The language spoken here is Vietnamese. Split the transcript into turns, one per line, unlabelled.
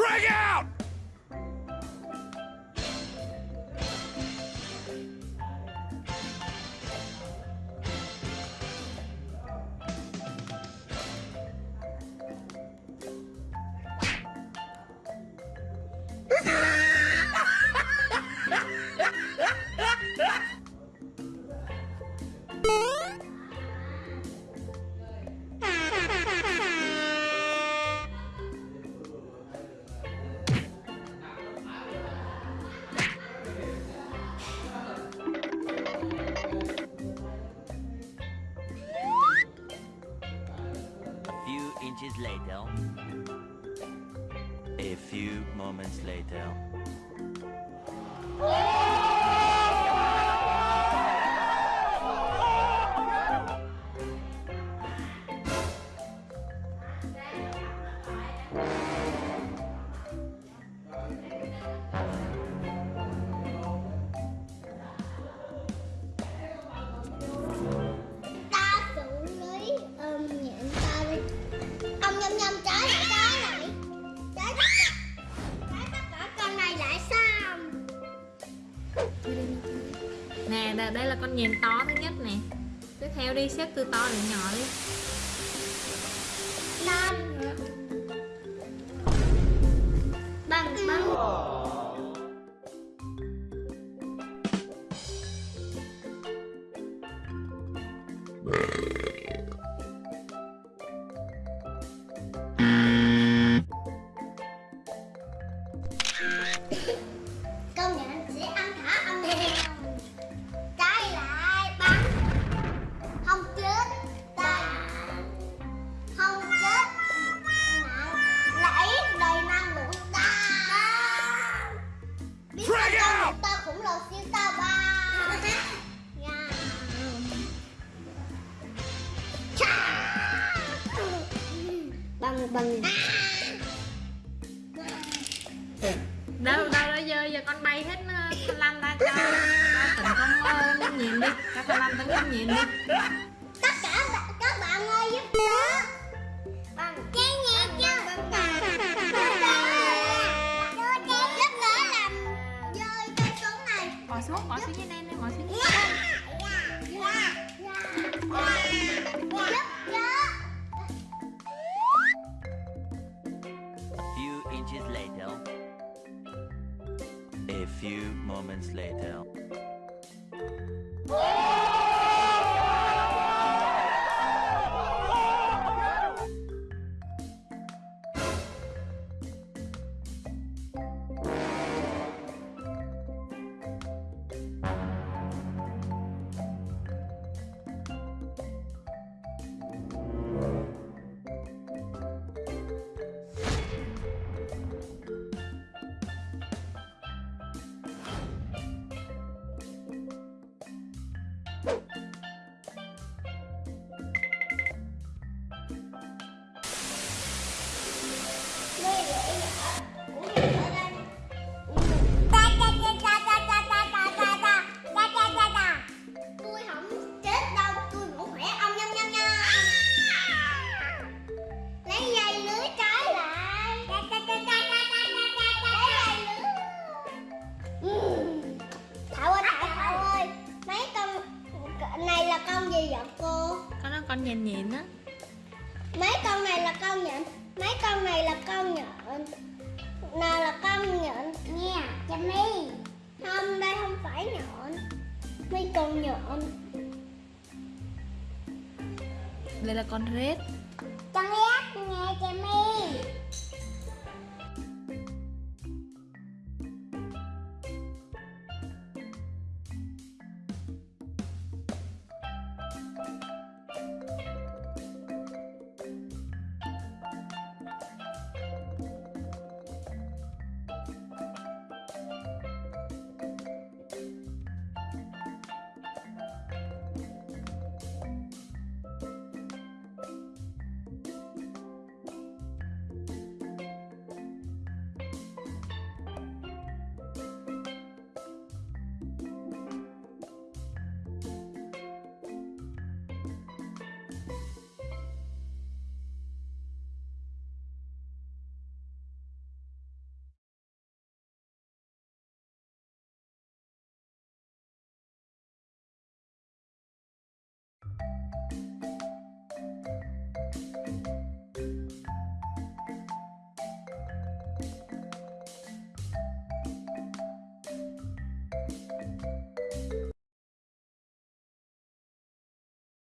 Frag out!
A later. A few moments later.
Nè đây, đây là con nhện to thứ nhất nè. Tiếp theo đi xếp từ to đến nhỏ đi.
Năm bằng bằng. Công Con ta khủng lồ siêu ta ba. Bằng bằng
Đâu đâu đó giờ giờ con bay hết ờ, con lăn ra cho. Tỉnh con nhện đi. Cho con lăn tấn công nhện đi
A few moments later.
Oh! Con
nhện nhện á.
Mấy con này là con nhện mấy con này là con nhện. Nào là con nhện nha cho mi không đây không phải nhện mấy con nhện.
Đây là con rết